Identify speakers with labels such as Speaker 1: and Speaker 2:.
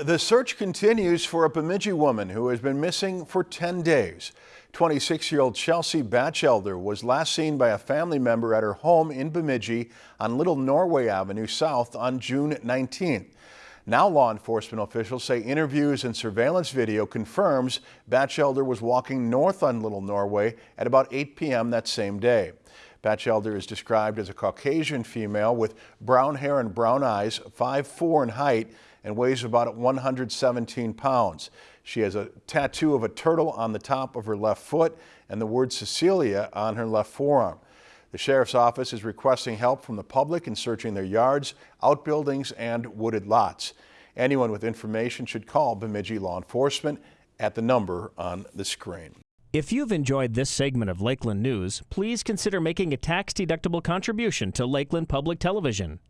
Speaker 1: The search continues for a Bemidji woman who has been missing for 10 days. 26-year-old Chelsea Batchelder was last seen by a family member at her home in Bemidji on Little Norway Avenue South on June 19th. Now law enforcement officials say interviews and surveillance video confirms Batchelder was walking north on Little Norway at about 8 p.m. that same day. Batchelder is described as a Caucasian female with brown hair and brown eyes, 5'4 in height, and weighs about 117 pounds. She has a tattoo of a turtle on the top of her left foot and the word Cecilia on her left forearm. The sheriff's office is requesting help from the public in searching their yards, outbuildings, and wooded lots. Anyone with information should call Bemidji Law Enforcement at the number on the screen.
Speaker 2: If you've enjoyed this segment of Lakeland News, please consider making a tax-deductible contribution to Lakeland Public Television.